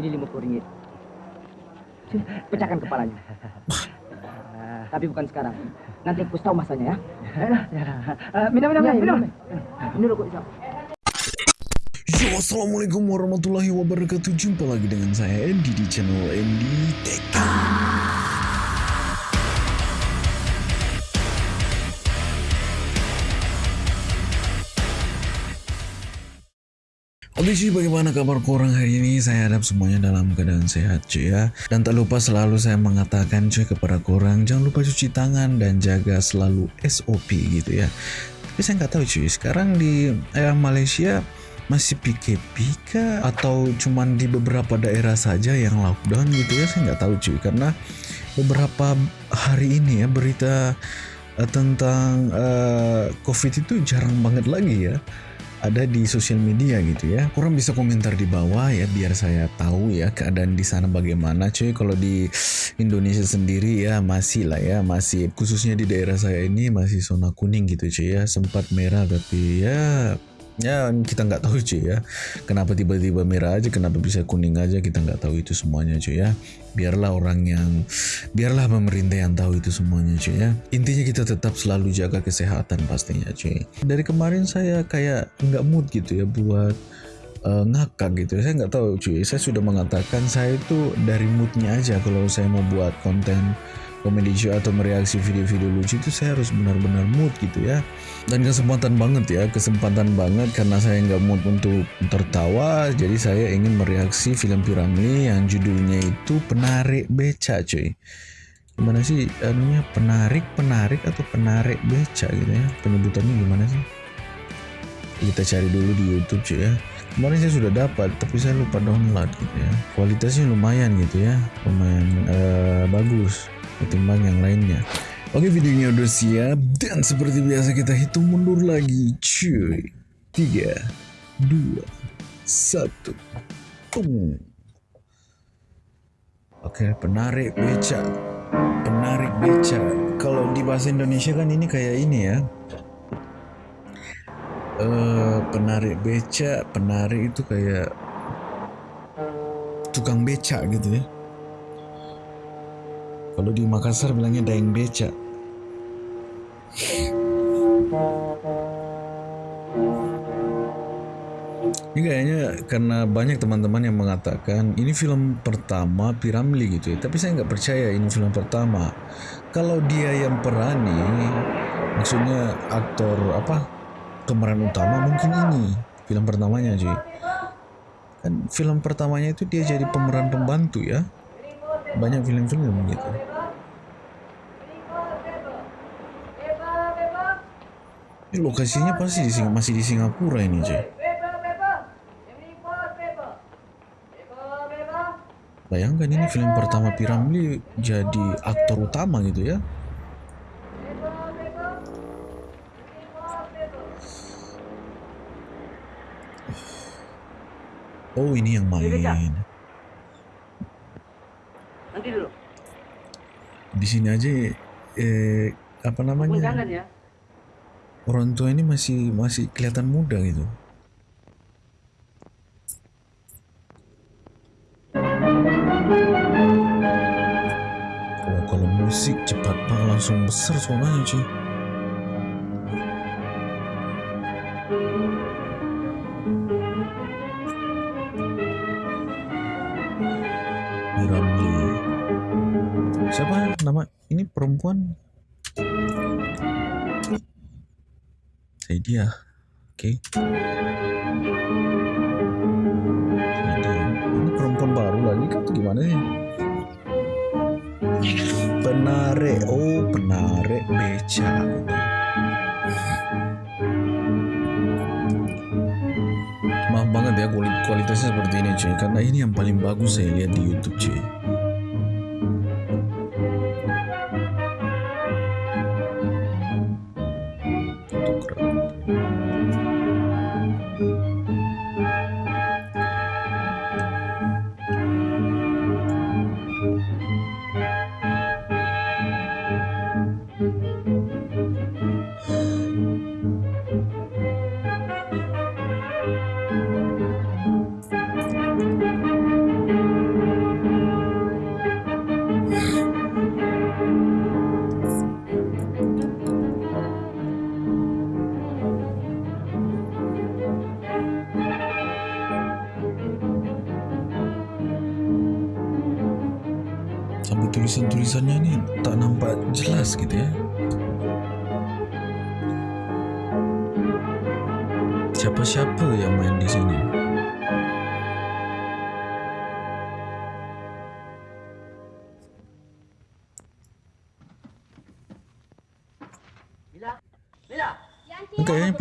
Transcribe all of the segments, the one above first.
Ini lima puluh ringgit. Sini, pecahkan kepalanya. Tapi bukan sekarang. Nanti aku tahu masanya ya. Eh, minum, minum, Ya, minum. minum. Ini rokok Isam. Yo, assalamualaikum warahmatullahi wabarakatuh. Jumpa lagi dengan saya Andy di channel Andy Tech. Oke cuy, bagaimana kabar korang hari ini? Saya harap semuanya dalam keadaan sehat cuy ya. Dan tak lupa selalu saya mengatakan cuy kepada korang, jangan lupa cuci tangan dan jaga selalu SOP gitu ya. Tapi saya nggak tahu cuy, sekarang di eh, Malaysia masih PKP kah? Atau cuman di beberapa daerah saja yang lockdown gitu ya? Saya nggak tahu cuy, karena beberapa hari ini ya berita eh, tentang eh, COVID itu jarang banget lagi ya ada di sosial media gitu ya. Kurang bisa komentar di bawah ya biar saya tahu ya keadaan di sana bagaimana cuy. Kalau di Indonesia sendiri ya masih lah ya, masih khususnya di daerah saya ini masih zona kuning gitu cuy ya. Sempat merah tapi ya ya kita nggak tahu cuy ya. Kenapa tiba-tiba merah aja kenapa bisa kuning aja kita nggak tahu itu semuanya cuy ya. Biarlah orang yang biarlah pemerintah yang tahu itu semuanya cuy ya. Intinya kita tetap selalu jaga kesehatan pastinya cuy. Dari kemarin saya kayak nggak mood gitu ya buat eh, ngakak gitu saya nggak tahu cuy. Saya sudah mengatakan saya itu dari moodnya aja kalau saya mau buat konten komedi show atau mereaksi video-video lucu itu saya harus benar-benar mood gitu ya. Dan kesempatan banget ya kesempatan banget karena saya nggak mood untuk tertawa jadi saya ingin mereaksi film Piramli yang judulnya itu penarik beca cuy. Gimana sih anunya? Penarik penarik atau penarik beca gitu ya? Penyebutannya gimana sih? Kita cari dulu di YouTube cuy ya. Kemarin saya sudah dapat tapi saya lupa download gitu ya. Kualitasnya lumayan gitu ya. Lumayan eh, bagus ketimbang yang lainnya oke videonya udah siap dan seperti biasa kita hitung mundur lagi cuy 3 2 1 Boom. Oke, penarik beca. Penarik beca. Kalau di bahasa Indonesia kan ini kayak ini ya. Eh, penarik beca, penarik itu kayak tukang beca gitu ya. Kalau di Makassar bilangnya daeng beca. Ini kayaknya karena banyak teman-teman yang mengatakan ini film pertama Piramli gitu ya. Tapi saya nggak percaya ini film pertama. Kalau dia yang perani, maksudnya aktor apa pemeran utama mungkin ini film pertamanya cuy. Kan film pertamanya itu dia jadi pemeran pembantu ya. Banyak film-film gitu. Ini lokasinya pasti di Sing- masih di Singapura ini cuy. Bayangkan ini film pertama Piramli jadi aktor utama gitu ya. Oh ini yang main. Nanti dulu. Di sini aja eh apa namanya? jangan ya. Orang tua ini masih masih kelihatan muda gitu. Oh, kalau musik cepat banget langsung besar suaranya cuy. Dia. Oke. Saya dia. Ini perempuan baru lagi kan atau gimana sih? Penarik, oh penarik beca. Maaf banget ya kuali- kualitasnya seperti ini cuy Karena ini yang paling bagus saya lihat di Youtube cuy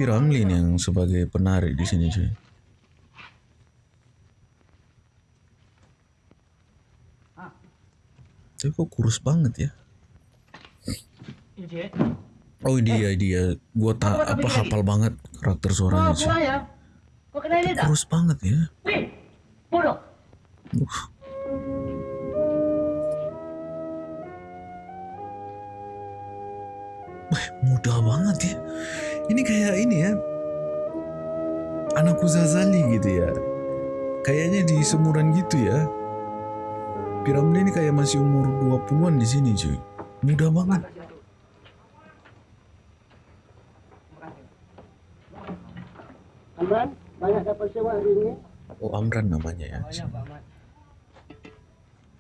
Nih yang sebagai penari di sini cuy. Tapi kok kurus banget ya? Encik. Oh dia dia, gua tak apa hafal banget karakter suaranya cuy. ya. Kurus banget ya. Uh. Wah, mudah banget ya. Ini kayak ini ya. Anakku Zazali gitu ya. Kayaknya di semuran gitu ya. Piramli ini kayak masih umur 20-an di sini cuy. Mudah banget. Amran, banyak dapat sewa hari ini. Oh Amran namanya ya.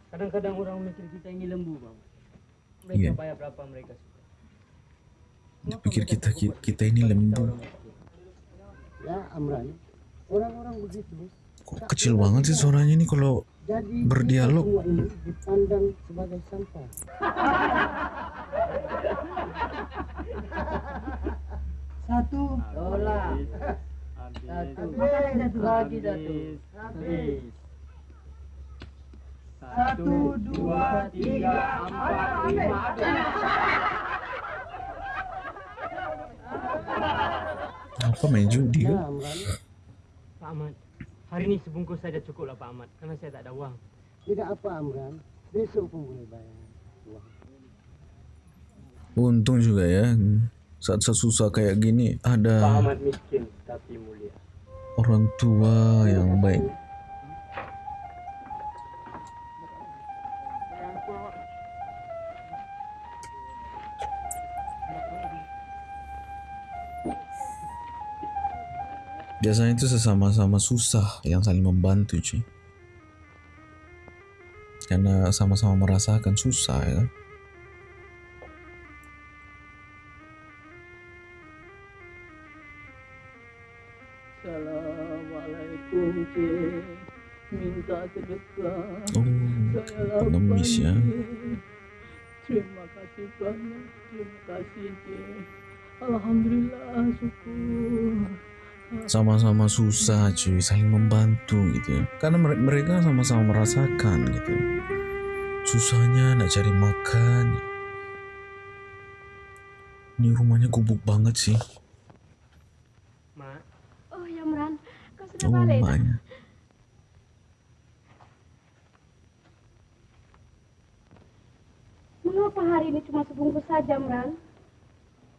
Kadang-kadang orang mikir kita ini lembu bang. Mereka Iya. bayar berapa mereka suka. Dia pikir kita kita ini lembu. Ya, Amran. Orang-orang begitu. Kok kecil banget sih suaranya ini kalau Berdialog. dipandang sebagai sampah. Satu. Satu. Lagi satu. Satu, dua, tiga, empat, lima. Apa main judi Ya, kan? Pak Ahmad, hari ini sebungkus saja cukup lah Pak Ahmad, karena saya tak ada uang. Tidak apa, Amran. Besok pun boleh bayar. Untung juga ya saat susah kayak gini Pak ada Ahmad miskin tapi mulia. orang tua yang baik. Biasanya itu sesama-sama susah yang saling membantu cuy. Karena sama-sama merasakan susah ya. Assalamualaikum cik, minta sedekah. Oh, pengemis ya. Terima kasih banyak, terima kasih cik. Alhamdulillah syukur. Sama-sama susah cuy. Saling membantu gitu ya. Karena mere- mereka sama-sama merasakan gitu susahnya nak cari makan. Ini rumahnya gubuk banget sih. Mak, Oh ya Meran, kau sudah oh balik? maknya Mengapa hari ini cuma sebungkus saja Meran?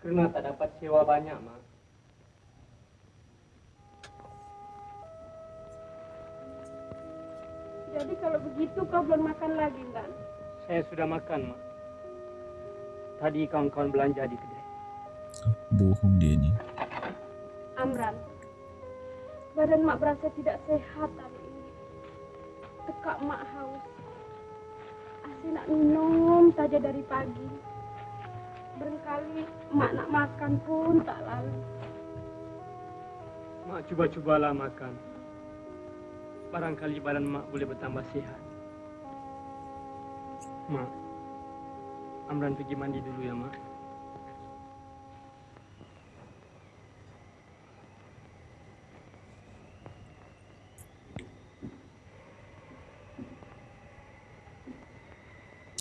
karena tak dapat sewa banyak mak. Jadi kalau begitu kau belum makan lagi kan? Saya sudah makan mak. Tadi kawan-kawan belanja di kedai. bohong dia nih Amran, badan mak berasa tidak sehat hari ini. Tekak mak haus. Asyik nak minum saja dari pagi. Berkali mak nak makan pun tak lalu. Mak cuba-cubalah makan. Barangkali badan mak boleh bertambah sehat. Mak, Amran pergi mandi dulu ya mak.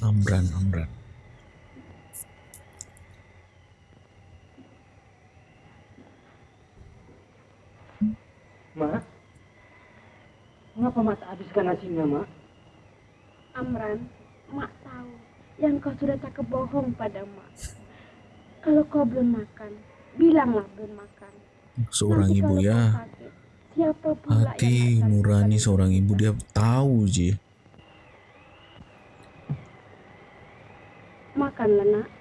Amran Amran Mak, tak habiskan nasinya mak? Amran, mak tahu yang kau sudah cakap bohong pada mak. Kalau kau belum makan, bilanglah belum makan. seorang Nanti ibu ya sakit, siapa pula hati nurani seorang ibu dia tahu ji Makanlah nak.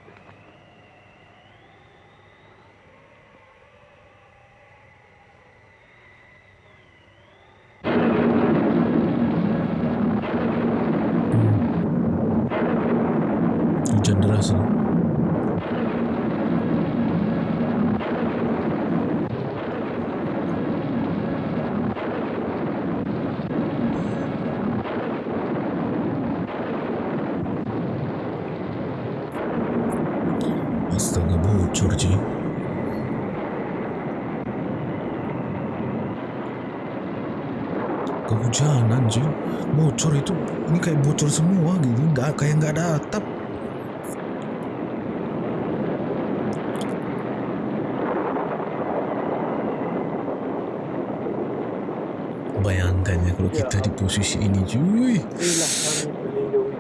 Posisi ini cuy. Kami berlindung.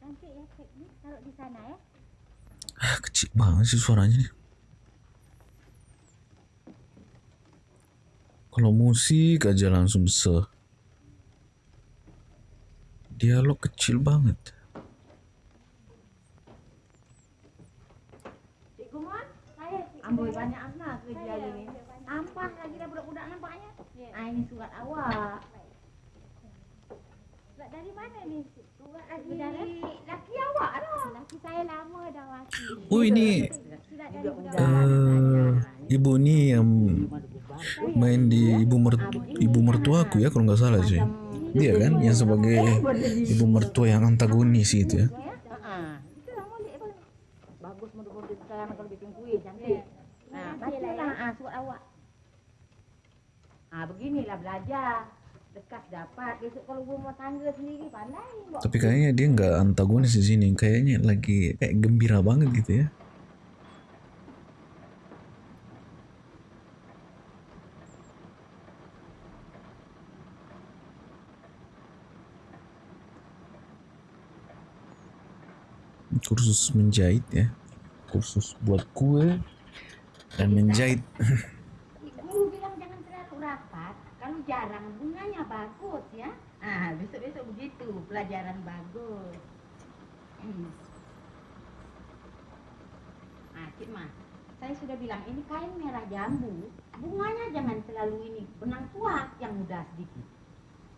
Cantik ya kek ni taruh di sana ya. Kecil banget sih suaranya nih. Kalau musik aja langsung se. Dialog kecil banget. Amboi banyak anak kerja hari ni. Nampak lagi dah budak-budak nampaknya. Ah ini surat awak. Surat dari mana ni? Surat dari laki awak lah. Laki saya lama dah mati. Oh ini eh ibu ni yang main di ibu mer ibu mertuaku ya kalau nggak salah sih. Dia kan yang sebagai ibu mertua yang antagonis gitu ya. Itulah molek pun. Bagus kalau bikin cantik. Nah, bacalah ah surat awak. Ah beginilah belajar. Tapi kayaknya dia nggak antagonis di sini. Kayaknya lagi kayak gembira banget gitu ya. Kursus menjahit ya. Kursus buat kue dan menjahit. Guru bilang jangan terlalu rapat. Kalau jarang bunganya bagus ya. Ah, besok-besok begitu pelajaran bagus. Hmm. Ah, Cik Ma, saya sudah bilang ini kain merah jambu. Bunganya jangan terlalu ini, benang tua yang mudah sedikit.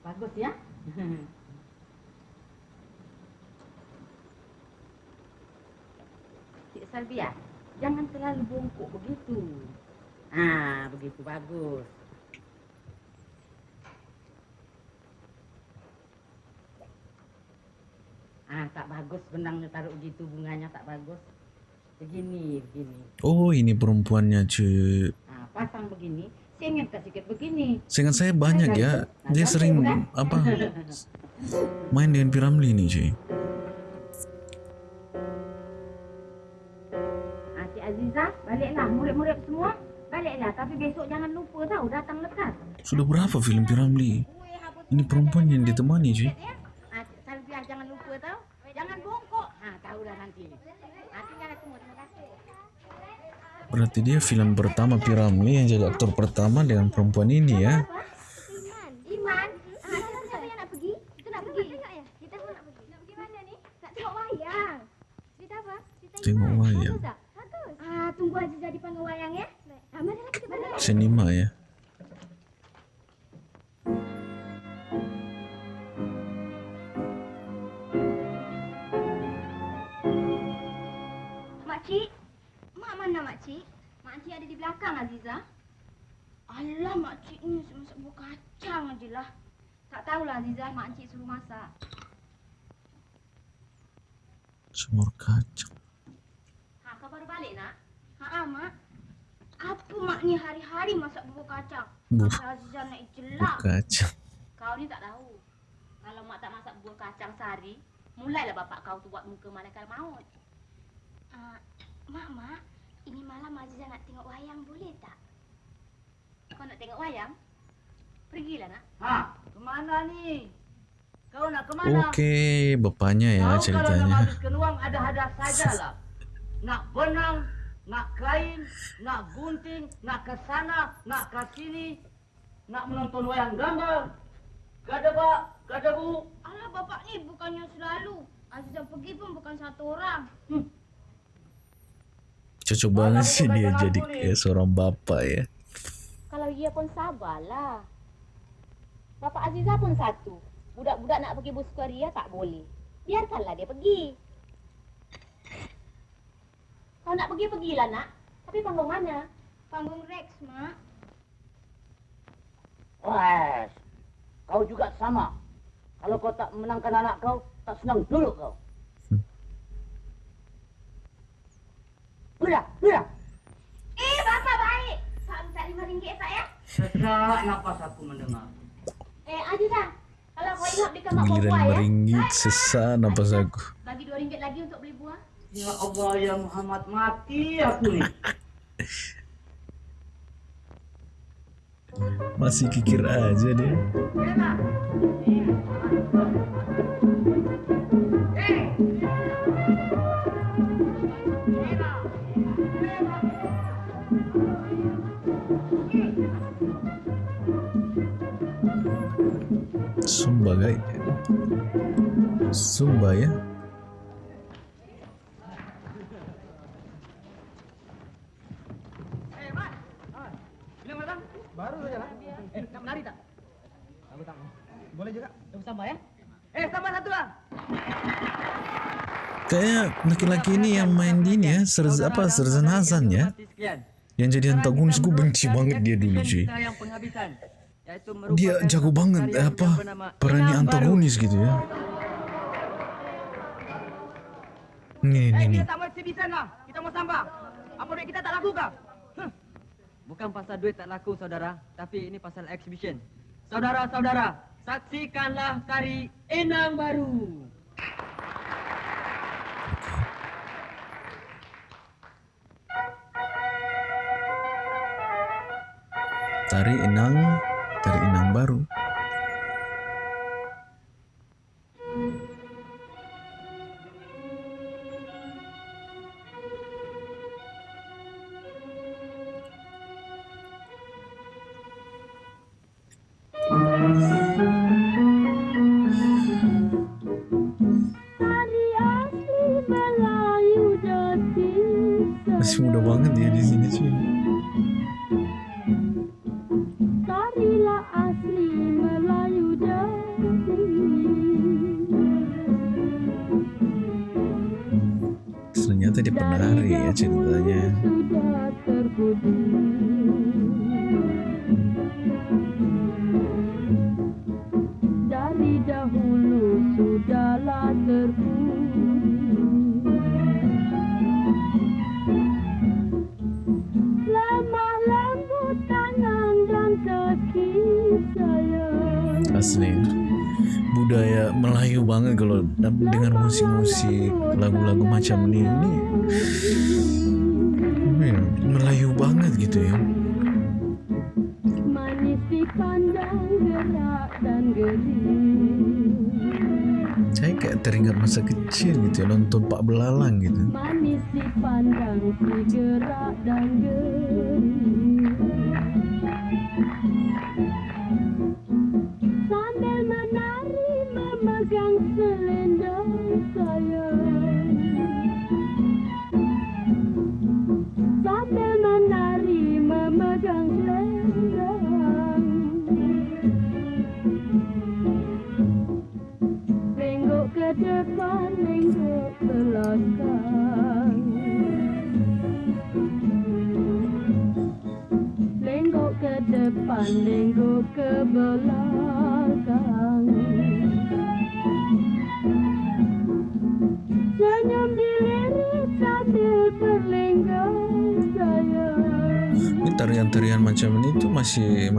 Bagus ya? Cik Salvia, jangan terlalu bungkuk begitu. Ah, begitu bagus. Ah, tak bagus benangnya taruh gitu bunganya tak bagus. Begini, begini. Oh ini perempuannya cuy. Ah, pasang begini, singit tak sikit begini. Seingat saya banyak ya. Dia sering apa main dengan Piramli nih cuy. Ah, Cik baliklah murid-murid semua. Baliklah, tapi besok jangan lupa tahu datang lekas. Sudah berapa film Piramli? Ini perempuan yang ditemani cuy. Jangan lupa tahu. Jangan bongkok. Ah, tahulah nanti. Ah, tinggal aku mau terima kasih. Berarti dia film pertama Piramli yang jadi aktor pertama dengan perempuan ini ya. Iman, ah, siapa yang nak pergi? Kita nak pergi. ya? Kita Makcik ada di belakang Aziza. Alah makcik ni masak buah kacang aje lah. Tak tahulah Aziza, makcik suruh masak. Semur kacang. Ha, kau baru balik nak? Ha mak. Apa mak ni hari-hari masak bubur kacang? Buah Aziza nak jelak. kacang. Kau ni tak tahu. Kalau mak tak masak buah kacang sehari, mulailah bapak kau tu buat muka malaikat maut. Ah, mak mak, ini malam Aziza nak tengok wayang boleh tak? Kau nak tengok wayang? Pergilah nak. Ha, ke mana ni? Kau nak ke mana? Oke, bapaknya ya Kau kalau nak ceritanya. habiskan uang ada-ada sajalah. Nak benang, nak kain, nak gunting, nak ke sana, nak ke sini, nak menonton wayang gambar. Ada bu. Alah bapak ni bukannya selalu. Aziza pergi pun bukan satu orang. Cocok banget sih dia jadi kayak seorang bapak ya. Kalau ia pun sabarlah. Bapak Aziza pun satu. Budak-budak nak pergi buskaria tak boleh. Biarkanlah dia pergi. Kalau nak pergi, pergilah nak. Tapi panggung mana? Panggung Rex, Mak. Wes, kau juga sama. Kalau kau tak menangkan anak kau, tak senang dulu kau. Udah, udah. Eh, bapak baik. Tak minta lima ringgit tak ya? Sesak nafas aku mendengar. Eh, Aziza. Kalau kau ingat belikan mak buah ya. meringgit sesak napas aku. Bagi dua ringgit lagi untuk beli buah. Ya Allah ya Muhammad mati aku nih. Masih kikir aja dia. Sumba guys. Sumba ya. Baru saja lah. Eh, nak menari tak? Aku tak mau. Boleh juga. Tunggu sambal ya. Eh, tambah satu bang. Kayak laki-laki ini yang main di ini ya, Serz, apa Serzan Hasan ya. Yang jadi antagonis gue benci banget dia dulu cuy. Dia jago banget apa perannya antagonis gitu ya. Nih nih nih. Kita mau sambal. Apa duit kita tak laku kah? Bukan pasal duit tak laku, saudara, tapi ini pasal exhibition. Saudara-saudara, saksikanlah tari Enang Baru. Tari Inang, Tari Inang baru.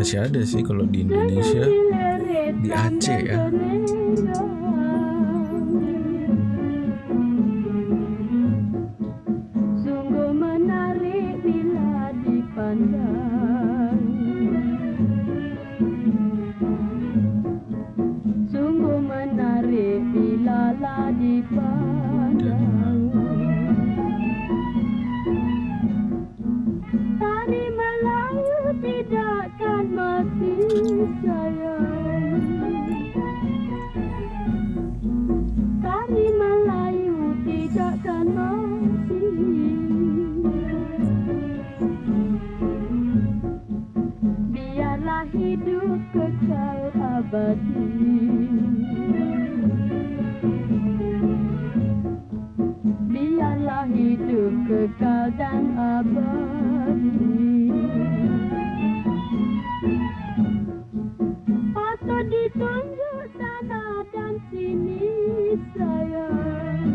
Masih ada sih kalau di Indonesia. Di Aceh ya. Kekal dan abadi Atau ditunjuk sana dan sini sayang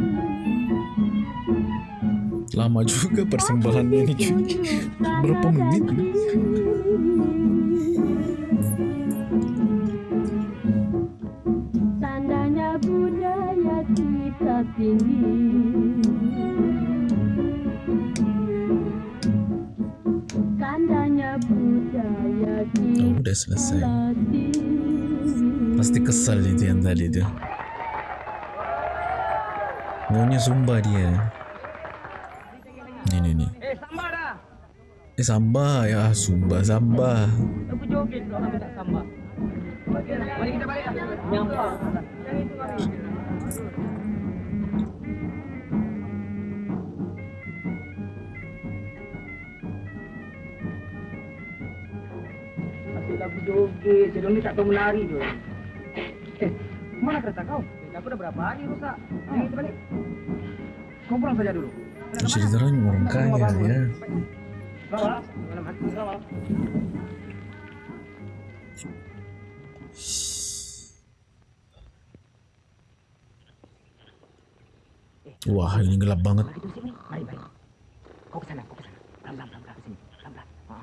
Lama juga persembahannya ini cuy. Berapa menit? Pasti kesal itu yang tadi tuh. Maunya sumba dia. Ini nih nih. Eh, sambal dah. Eh samba ya sumba samba. Aku joget kalau aku tak sambal. Mari kita balik. Nyampah. Yang itu kami. Asyik lagu joget, sebelum ni tak tahu menari tu. Mana kereta kau? Eh, aku dah berapa hari rosak. Yang itu balik. Kau pulang saja dulu. Ceritanya orang kaya ya. Bawa. Bawa. Wah ini gelap banget. Mari kita. Mari. Kau ke sana, kau ke sana. Pelan, pelan, pelan, pelan ke sini. Pelan, pelan. Ha.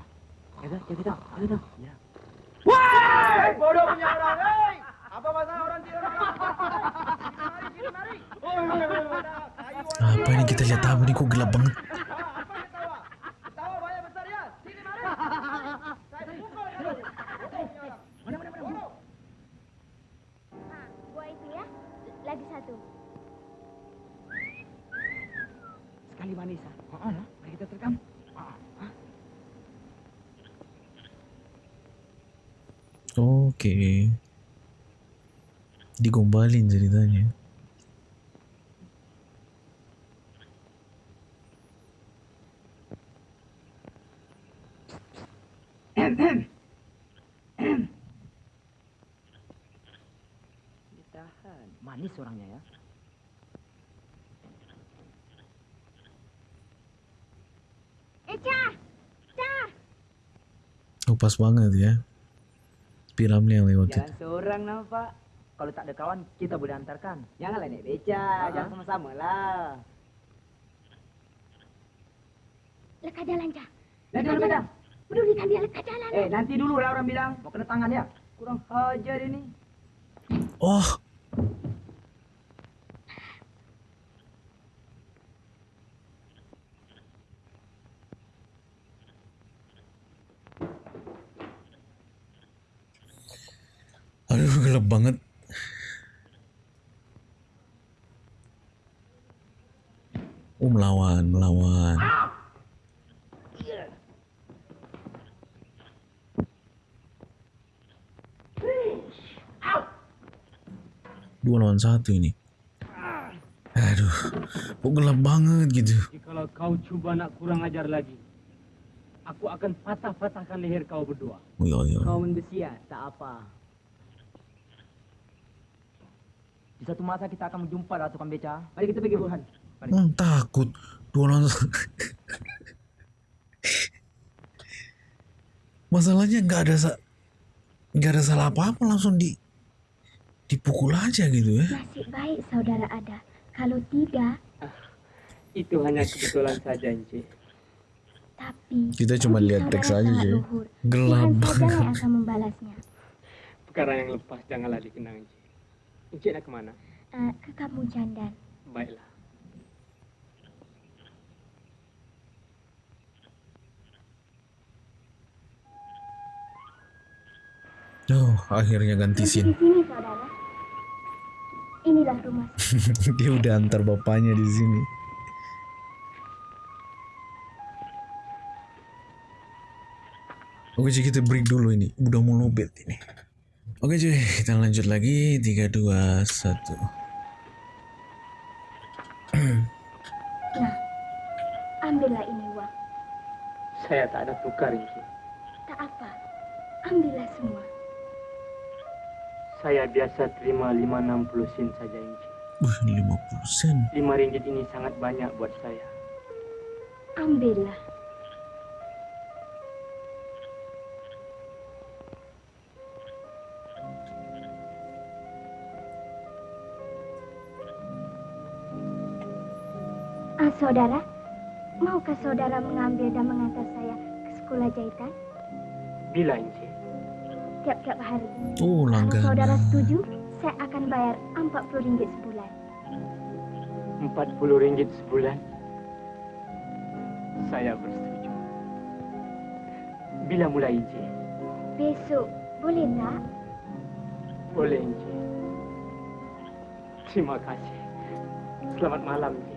Jaga, jaga tu. Jaga tu. Ya. Wah! Bodoh punya orang! Apa ini kita lihat apa nih kok gelap banget. Apa ketawa? Ketawa banyak besar ya. Sini, mari. Saya pukul kamu. Bodoh punya orang. Mana, mana, mana? Bodoh. Ah, buat itu ya. Lagi satu. Sekali manis ah. Ha, lah. Mari kita terekam. Ha. ha. Oke. Digombalin ceritanya. Ditahan. Manis orangnya ya. Eca! Ca! Oh pas banget ya. Piramnya yang lewat itu. Jalan seorang nampak. Kalau tak ada kawan, kita boleh antarkan. Janganlah naik beca, jangan sama-sama lah. Leka jalan, Ca. Naik jalan. Pedulikan dia leka jalan. Eh, nanti dulu lah orang bilang. Mau kena tangan ya. Kurang hajar ini. Oh, aduh gelap banget. Oh melawan, melawan. Dua lawan satu ini. Aduh, kok gelap banget gitu. Jikalau kau cuba nak kurang ajar lagi, aku akan patah-patahkan leher kau berdua. Oh, iya, iya. Kau membesi ya, tak apa. Di satu masa kita akan berjumpa lah tukang beca. Mari kita pergi Burhan. Hmm, takut. Dua satu. Masalahnya nggak ada nggak ada salah apa-apa langsung di dipukul aja gitu ya. Nasib baik saudara ada. Kalau tidak, Itu hanya kebetulan saja, Encik. tapi... Kita cuma lihat teks aja, luhur. Gelap banget. akan membalasnya. Perkara yang lepas janganlah dikenang, Encik. Encik nak ke mana? Eh, ke kampung Candan. Baiklah. Oh, akhirnya ganti scene. di sini saudara. Inilah rumah. Dia udah antar bapaknya di sini. Oke cuy kita break dulu ini Udah mau lobet ini Oke cuy kita lanjut lagi 3, 2, 1 Nah, ambillah ini uang. Saya tak ada tukar, Encik. Tak apa, ambillah semua. Saya biasa terima 560 sen saja, Encik. Wih 50 sen 5 ringgit ini sangat banyak buat saya. ambillah. Ah, saudara, maukah saudara mengambil dan mengantar saya ke sekolah jahitan Bila Encik? Tiap-tiap hari? Oh, Kalau saudara langganan. setuju, saya akan bayar RM40 sebulan. Empat puluh ringgit sebulan. Saya bersetuju. Bila mulai Encik? Besok, boleh tak? Boleh Encik. Terima kasih. Selamat malam Encik.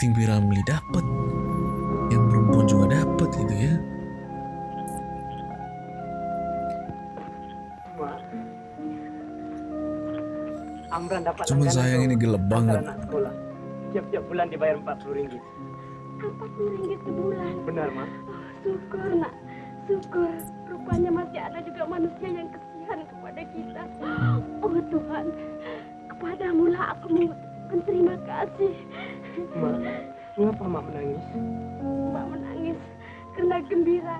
Acting Piramli dapat yang perempuan juga dapat gitu ya. Amran dapat langganan sayang ini gelap banget. Tiap-tiap bulan dibayar empat puluh ringgit. RM40 sebulan. Benar, Ma? Oh, syukur nak, syukur. Rupanya masih ada juga manusia yang kesian kepada kita. Oh Tuhan, kepadamu lah aku mengucapkan terima kasih. Ma, mengapa Mak menangis? Mbak menangis karena gembira.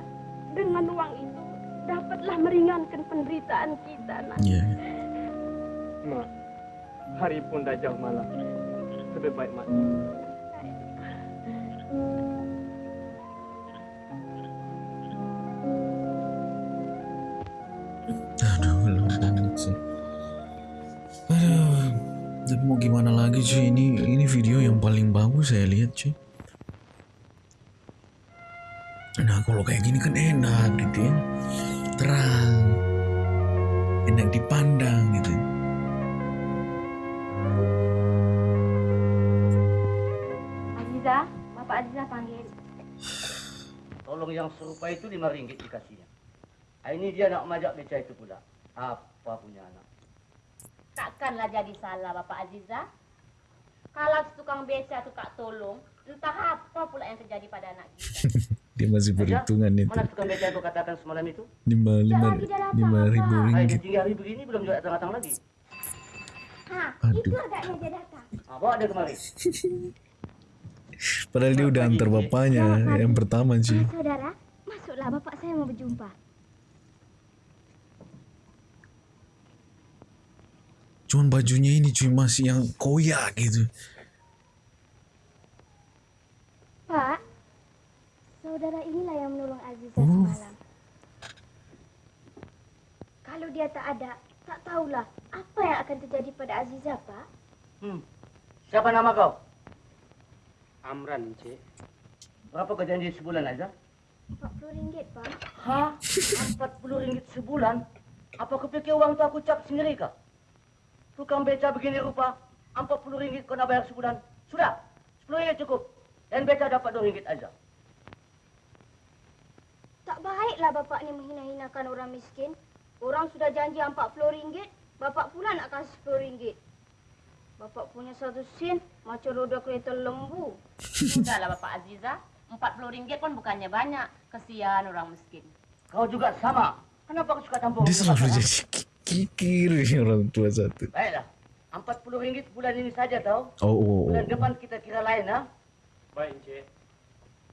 Dengan uang itu dapatlah meringankan penderitaan kita nak. Iya. Ma, hari pun dah jauh malam. Lebih baik mati. aduh mau gimana lagi cuy ini ini video yang paling bagus saya lihat cuy nah kalau kayak gini kan enak gitu ya terang enak dipandang gitu Aziza, Bapak Aziza panggil. Tolong yang serupa itu lima ringgit dikasihnya. Ah, Ini dia nak majak beca itu pula. Apa punya anak? Takkanlah jadi salah Bapak Aziza. Kalau tukang beca itu kak tolong, entah apa pula yang terjadi pada anak kita. dia masih Aja, perhitungan itu Mana tukang beca yang kau katakan semalam itu? lima lima lima ribu Ah, ringgit tinggi hari begini belum juga datang-datang lagi. Ha, Aduh. itu agaknya dia datang. Ah, bawa dia kemari. padahal dia udah antar bapaknya yang pertama cuy Ah, saudara, masuklah bapak saya mau berjumpa. Cuman bajunya ini cuy masih yang koyak gitu Pak, saudara inilah yang menolong Aziza Oh. semalam. Kalau dia tak ada, tak tahulah apa yang akan terjadi pada Aziza, Pak. Hmm. Siapa nama kau? Amran, Encik. Berapa kau janji sebulan aja? RM40, Pak. Hah? Empat puluh ringgit sebulan? Apa kau fikir uang tu aku cap sendiri kah? Tukang beca begini rupa, empat puluh ringgit kau nak bayar sebulan. Sudah, sepuluh ringgit cukup. Dan beca dapat dua ringgit aja. Tak baiklah bapak ni menghina-hinakan orang miskin. Orang sudah janji RM40, bapak pula nak kasih RM10. Bapak punya satu sen macam roda kereta lembu. Sudahlah Bapak Aziza, RM40 pun bukannya banyak. Kesian orang miskin. Kau juga sama. Kenapa kau suka campur? dia selalu orang? jadi kikir orang tua satu Baiklah, empat puluh ringgit bulan ini saja tau. oh oh, oh. Bulan depan kita kira lain ha. Baik, Encik.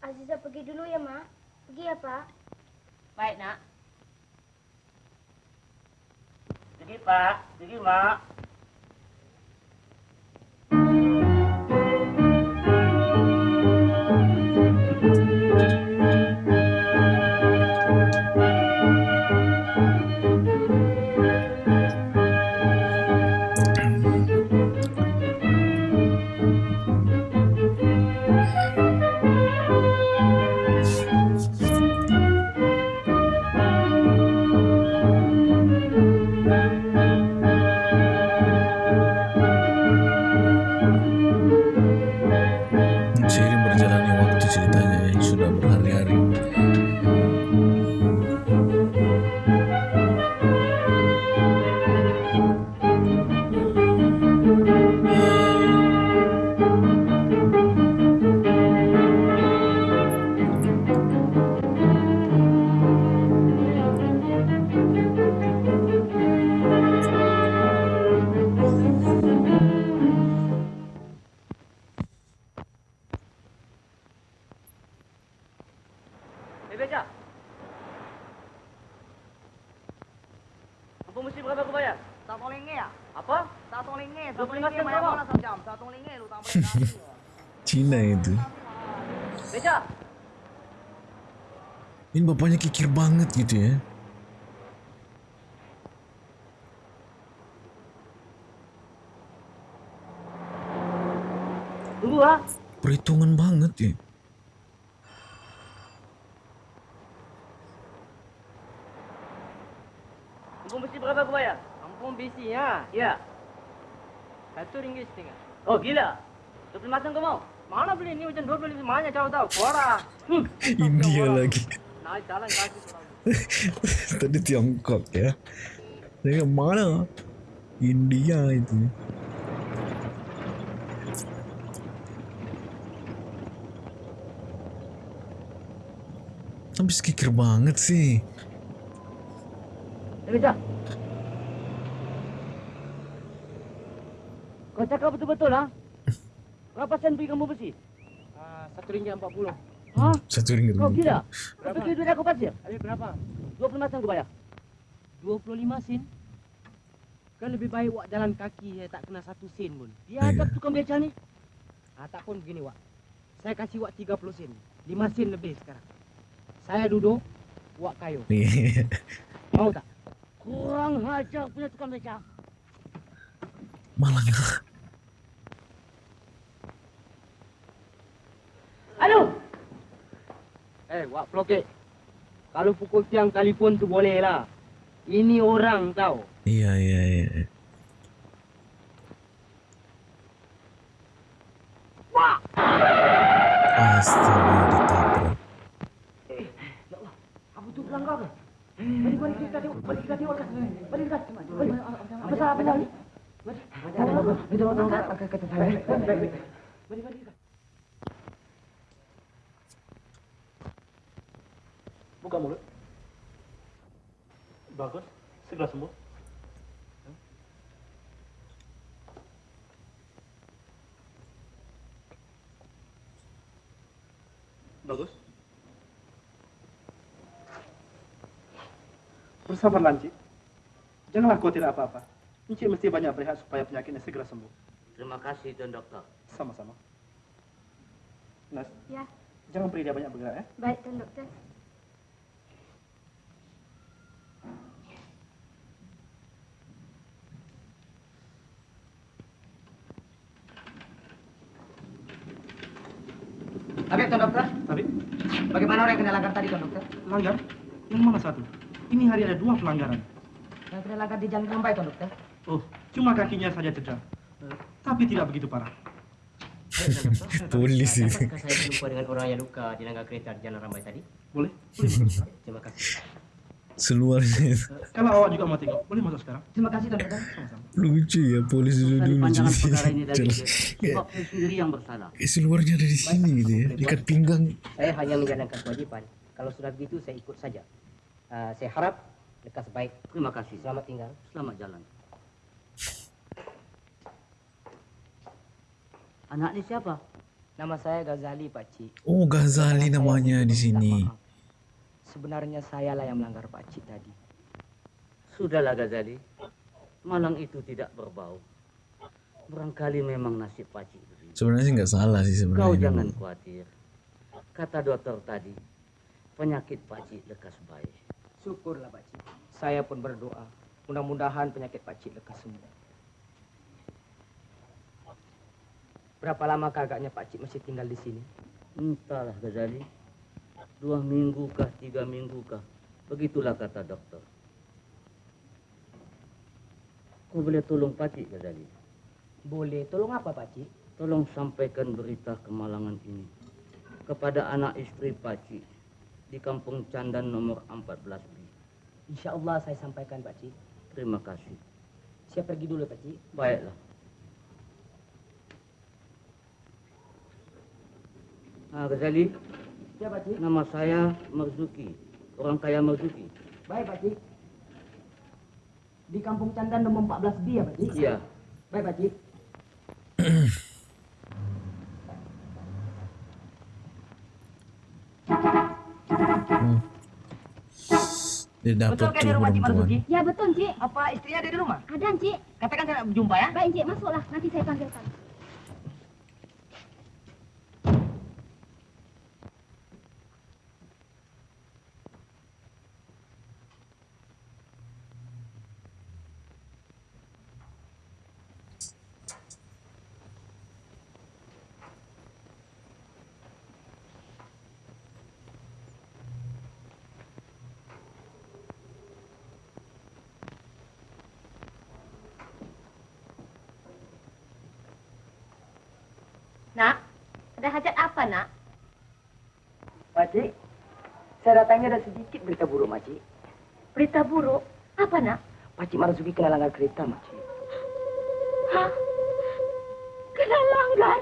Aziza pergi dulu ya, Mak. Pergi ya, Pak. Baik nak. Pergi pak, pergi mak. Bapaknya kikir banget gitu ya ah. perhitungan banget ya Tunggu mesti berapa aku bayar? Kampung bisi ya. Ya. Satu ringgit setengah. Oh gila. Dua puluh sen kau mau? Mana beli ini hujan dua puluh lima banyak jauh tahu. Kuara. India lagi Naik jalan kaki. pulang. tadi Tiongkok ya saya mana India itu Habis kikir banget sih Eh Beca. Kau cakap betul-betul ah? Berapa sen beli kamu besi? Ah, Satu ringgit empat puluh. Hah? Satu ringgit Kau gila? Kau Berapa? pikir duit aku pasir? Ayo berapa? Dua puluh lima sen aku bayar. 25 sen. Kan lebih baik wak jalan kaki ya tak kena satu sen pun. Dia hadap tukang beca ni. Ah, tak pun begini wak. Saya kasih wak 30 sen. 5 sen lebih sekarang. Saya duduk, wak kayu. Mau tak? Kurang hajar punya tukang beca. malah nggak Aduh! Eh, wak pelokek. Kalau pukul tiang telefon tu boleh lah. Ini orang tahu. iya iya iya Astaga ditabrak Apa tu pelanggar ke? Balik balik kita tengok, balik kita tengok kan. Balik kita. Balik. Apa salah apa salah? Balik. Itu orang kata kata saya. Balik balik balik. Buka mulut. Bagus. Segera sembuh. Bagus. Bersabarlah, Encik. Janganlah tidak apa-apa. Encik mesti banyak berehat supaya penyakitnya segera sembuh. Terima kasih Tuan Doktor. Sama-sama. Nas, Ya, jangan beri dia banyak bergerak ya. baik Tuan Dokter. Oke, Tuan Dokter. Tapi, Bagaimana orang yang kena langgar tadi, Tuan Dokter? langgar? Yang mana satu? Ini hari ada dua pelanggaran. Yang kena langgar di jalan Rambai, Tuan Dokter. Oh, cuma kakinya saja cedera. Eh, tapi tidak begitu parah. Polis itu Dapatkah saya berjumpa dengan orang yang luka di langgar kereta di Jalan Rambai tadi? Boleh? Boleh. Terima kasih. Seluarnya itu Eh, Kalau awak juga mau tengok, boleh masuk sekarang. Terima kasih, Tuan Dokter. Sama-sama. lucu ya polis dulu dulu perkara ini dari sendiri yang bersalah. Eh, seluarnya ada di sini gitu ya ikat pinggang Saya hanya menjalankan kewajiban. Kalau sudah begitu, saya ikut saja. Ah, saya harap lekas baik. Terima kasih. Selamat tinggal. Selamat jalan. Anak ni siapa? Nama saya Ghazali, Pakcik. oh Ghazali namanya di sini Sebenarnya sayalah yang melanggar Pakcik tadi. Sudahlah Ghazali. Malang itu tidak berbau. Barangkali memang nasib pacik begitu. sebenarnya sih nggak salah sih Kau sebenarnya jangan khawatir. Kata dokter tadi, penyakit pacik lekas baik. Syukurlah Pakcik. Saya pun berdoa. Mudah-mudahan penyakit Pakcik lekas sembuh. Berapa lama agaknya Pakcik masih tinggal di sini? Entahlah Ghazali. Dua minggu kah, tiga minggu kah. Begitulah kata dokter. Kau boleh tolong pacik Ghazali. Boleh. Tolong apa Pakcik? Tolong sampaikan berita kemalangan ini kepada anak istri Paci di Kampung Candan nomor 14B. Insya Allah saya sampaikan Pakcik. Terima kasih. Saya pergi dulu Pakcik. Baiklah. Ah, Ghazali, Ya Pakcik. nama saya Marzuki. Orang kaya Marzuki. Baik Pakcik. Di Kampung Candan nomor 14B ya Pakcik? Iya. Baik Pakcik. Dia dapat Betul kan di rumah Cik. Marzuki? Ya betul, Cik. Apa istrinya ada di rumah? Ada, Cik. Katakan saya nak berjumpa ya. Baik, Cik. Masuklah. Nanti saya panggilkan. Ada hajat apa, nak? Makcik, saya datangnya ada sedikit berita buruk, Makcik. Berita buruk? Apa, nak? Pakcik Marzuki kena langgar kereta, Makcik. Hah? Kena langgar?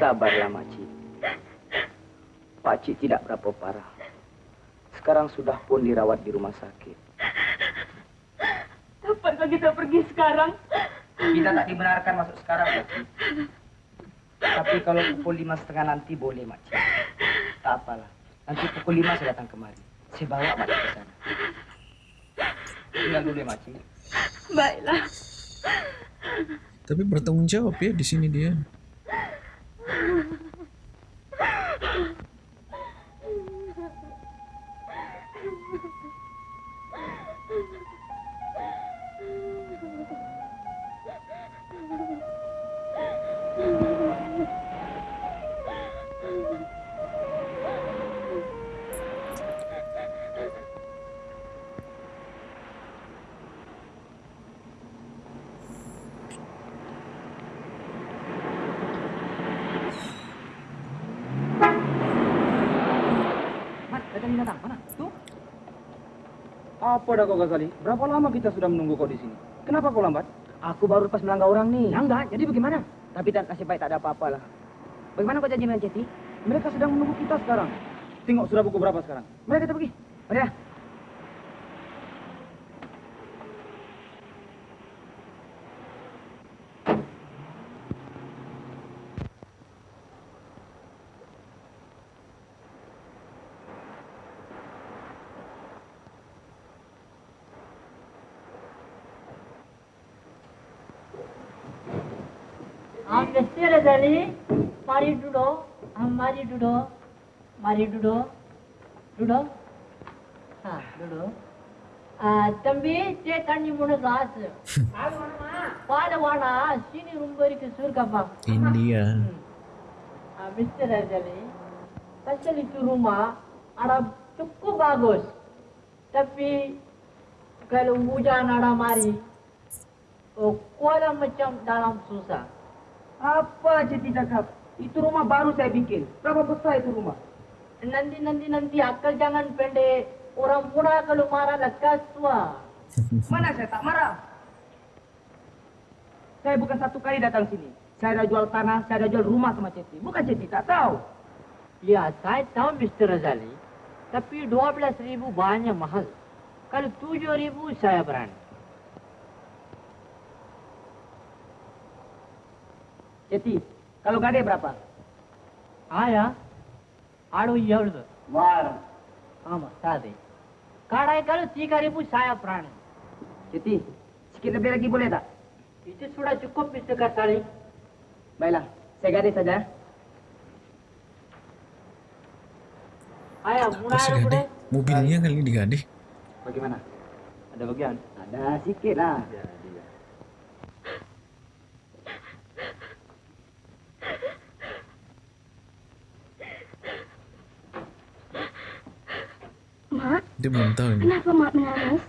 Sabarlah, Makcik. Pakcik tidak berapa parah. Sekarang sudah pun dirawat di rumah sakit. Kapankah kita pergi sekarang? Kita tak dibenarkan masuk sekarang, Makcik. Tapi kalau pukul lima setengah nanti boleh, Makcik. Tak apalah. Nanti pukul lima saya datang kemari. Saya bawa Makcik ke sana. Tinggal dulu ya, Makcik. Baiklah. Tapi bertanggung jawab ya di sini dia. Datang binatang. Mana? Tuh. Apa dah kau Ghazali? Berapa lama kita sudah menunggu kau di sini? Kenapa kau lambat? Aku baru lepas melanggar orang nih. Langgar? Jadi bagaimana? Tapi tak nasib baik tak ada apa-apa lah. Bagaimana kau janji dengan Ceti? Mereka sedang menunggu kita sekarang. Tengok sudah pukul berapa sekarang? Mari kita pergi. Mari गरी मारी डुडो हम मारी डुडो मारी डुडो डुडो हाँ डुडो தம்பி தே தண்ணி மூணு காசு பால வானா சீனி ரொம்ப இருக்கு சூர்காப்பா இந்தியா மிஸ்டர் அஜலி பச்சலி துருமா ஆனா துக்கு பாகோஸ் தப்பி kalau hujan ada mari, oh, kolam macam dalam susah. Apa Ceti cakap? Itu rumah baru saya bikin. Berapa besar itu rumah? Nanti nanti nanti akal jangan pendek. Orang muda kalau marah lekas tua. Mana saya tak marah? Saya bukan satu kali datang sini. Saya dah jual tanah, saya dah jual rumah sama Ceti. Bukan Ceti, tak tahu. Ya, saya tahu Mr. Razali. Tapi 12 ribu banyak mahal. Kalau 7 ribu saya berani. Eti, kalau gade berapa? Aya, adu yaudz. War. Ama, tadi. Karena kalau cikari pun saya pran. Eti, cikir beri lagi boleh tak? Itu sudah cukup Mister kasari. Baiklah, saya ganti saja. Aya, mulai apa gade? Mobilnya kali diganti? Bagaimana? Ada bagian? Ada sikit lah. Dia belum tahu ini. kenapa mak menangis?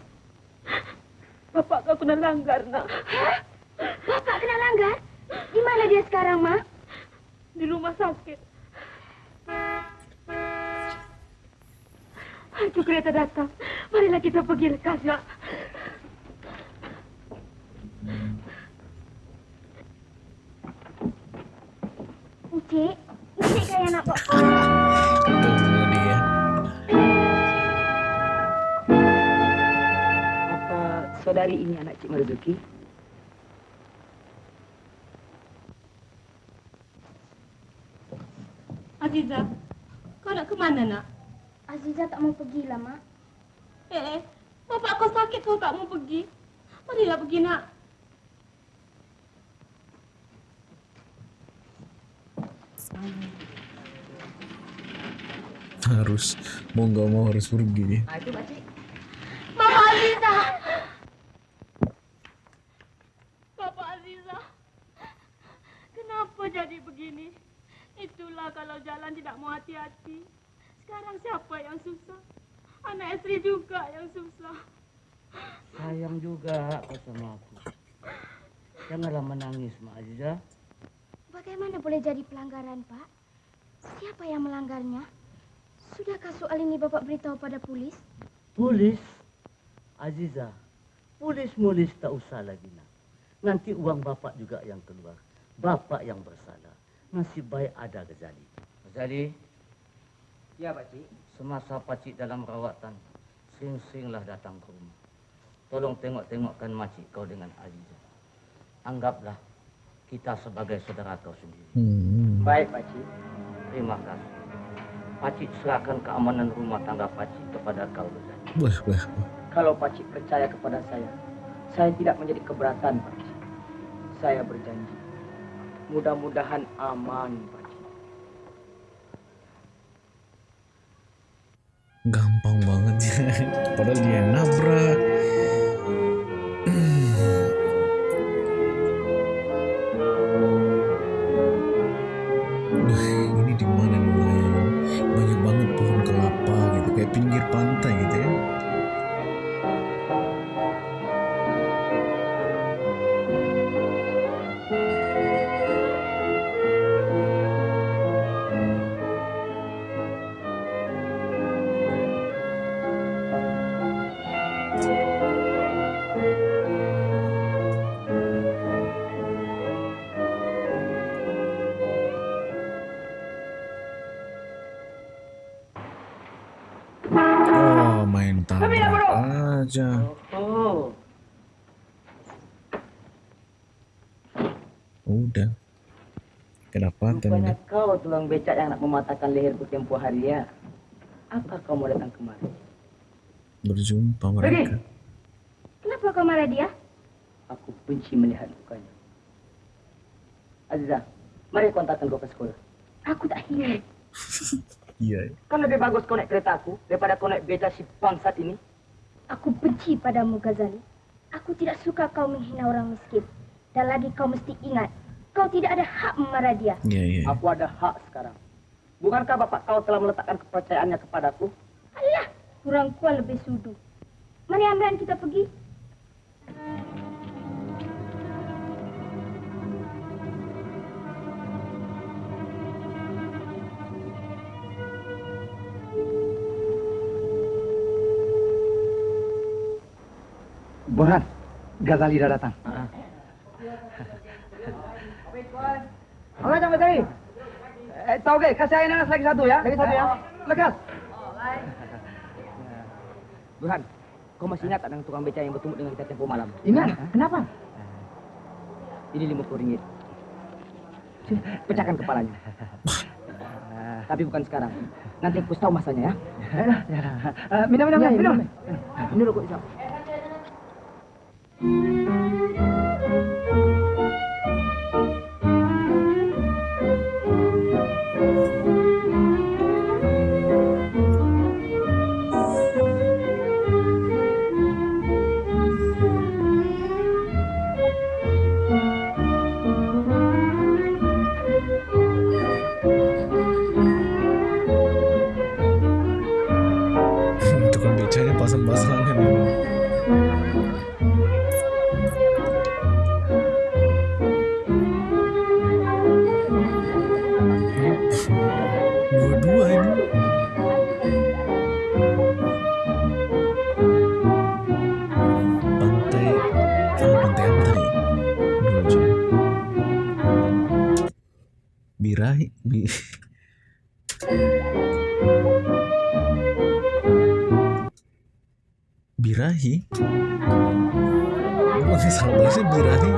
Bapak kau kena langgar, nak. Hah? Bapak kena langgar? Di mana dia sekarang, mak? Di rumah sakit. Itu kereta datang. Marilah kita pergi lekas, nak. Encik, encik kaya nak bawa. Saudari ini anak Cik Marzuki? Aziza, kau nak ke ke mana nak? Aziza tak mau pergi lah, Mak. Eh, bapak kau sakit kau tak mau pergi. Marilah pergi nak. Harus mau nggak mau harus pergi. Ah, itu pakcik. Istri juga yang susah. Sayang juga kau sama aku. Janganlah menangis, Mak Aziza. Bagaimana boleh jadi pelanggaran, Pak? Siapa yang melanggarnya? Sudahkah soal ini Bapak beritahu pada polis? Polis, Aziza, polis-mulis tak usah lagi nak. Nanti uang bapak juga yang keluar. Bapak yang bersalah. Nasib baik ada Ghazali. Ghazali, Ya, Pakcik. semasa pakcik dalam rawatan, sering-seringlah datang ke rumah. Tolong tengok-tengokkan makcik kau dengan Aziza. Anggaplah kita sebagai saudara kau sendiri. Hmm. Baik, Pakcik. Terima kasih. Pakcik serahkan keamanan rumah tangga pakcik kepada kau. Wah, wah, wah. Kalau Pakcik percaya kepada saya, saya tidak menjadi keberatan, Pakcik. Saya berjanji. Mudah-mudahan aman, Pakcik. Gampang banget ya. Padahal dia nabrak. Becak yang nak mematahkan leherku tempo hari ya. Apa kau mau datang kemari? Berjumpa mereka. Kenapa kau marah dia? Aku benci melihat mukanya. Aziza, mari kau antarkan kau ke sekolah. Aku tak ingin. Iya. Kan lebih bagus kau naik kereta aku daripada kau naik beca si bangsat ini. Aku benci padamu, Ghazali. Aku tidak suka kau menghina orang miskin. Dan lagi kau mesti ingat, kau tidak ada hak memarah dia. Iya, iya. Aku ada hak sekarang. Bukankah bapak kau telah meletakkan kepercayaannya kepadaku? Alah, kurang kuat lebih sudu. Mari Amran kita pergi. Boran, Ghazali dah datang. Oke, sampai tadi. Eh, ke? Kasih air nanas lagi satu ya. Lagi satu ya. Lekas. Burhan, kau masih ingat dengan tukang beca yang bertemu dengan kita tempo malam? Ingat. Kenapa? Ini lima puluh ringgit. Pecahkan kepalanya. Tapi bukan sekarang. Nanti aku tahu masanya ya. minum, minum, minum. Ini rokok Isam. Birahi, bi. Birahi? Bukan sih salah bahasa birahi.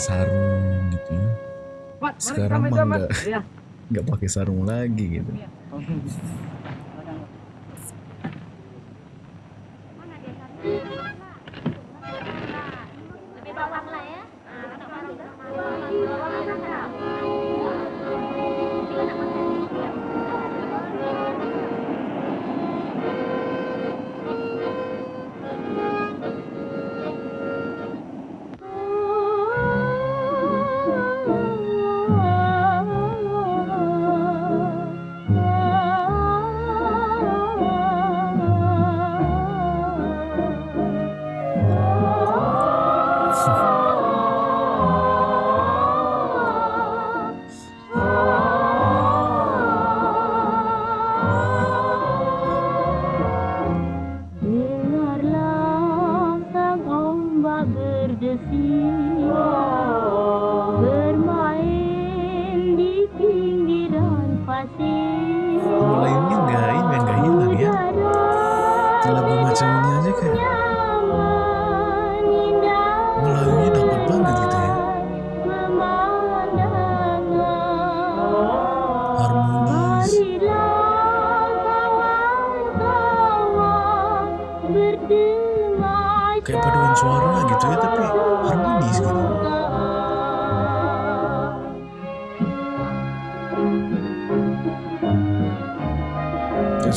Pakai sarung gitu ya. Sekarang mah nggak nggak pakai sarung lagi gitu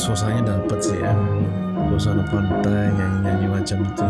suasananya dapet sih ya. Suasana pantai nyanyi-nyanyi macam itu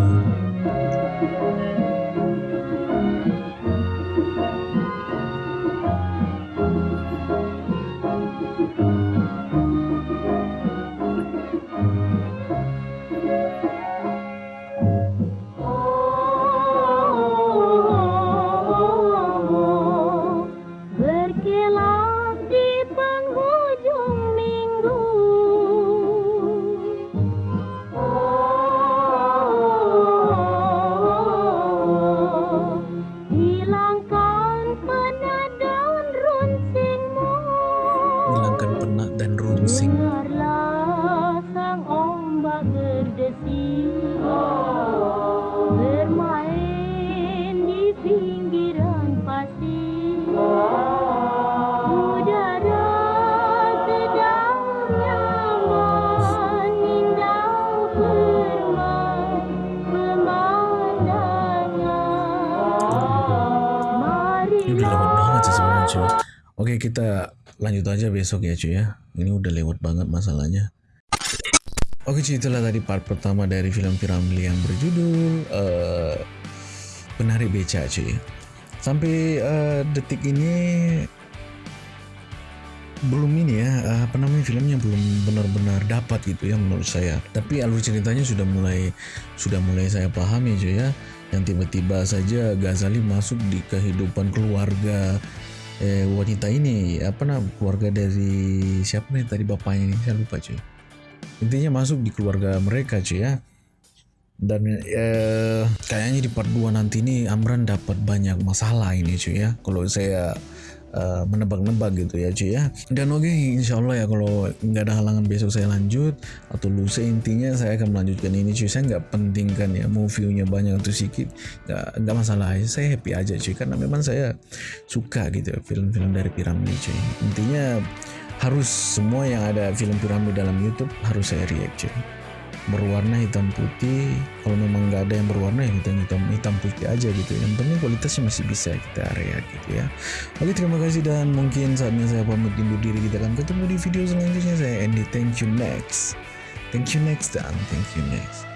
besok ya cuy ya. Ini udah lewat banget masalahnya. Oke cuy itulah tadi part pertama dari film Piramli yang berjudul eh, Penari Beca cuy. Sampai eh, detik ini belum ini ya eh, apa namanya filmnya belum benar-benar dapat gitu ya menurut saya. Tapi alur ceritanya sudah mulai sudah mulai saya pahami cuy ya. Yang tiba-tiba saja Ghazali masuk di kehidupan keluarga eh, wanita ini apa namanya keluarga dari siapa nih tadi bapaknya ini? Saya lupa cuy. Intinya masuk di keluarga mereka cuy ya. Dan eh, kayaknya di part 2 nanti ini Amran dapat banyak masalah ini cuy ya. Kalau saya eh, menebak-nebak gitu ya cuy ya. Dan oke insya Allah ya kalau nggak ada halangan besok saya lanjut atau lusa intinya saya akan melanjutkan ini cuy saya nggak pentingkan ya mau view-nya banyak atau sedikit nggak masalah. Saya happy aja cuy karena memang saya suka gitu ya film-film dari piramid cuy intinya harus semua yang ada film piramid dalam YouTube harus saya react cuy berwarna hitam putih. Kalau memang nggak ada yang berwarna ya hitam hitam hitam putih aja gitu yang penting kualitasnya masih bisa kita react gitu ya. Oke terima kasih dan mungkin saatnya saya pamit undur diri kita akan ketemu di video selanjutnya. Saya Andy. Thank you next. Thank you next dan thank you next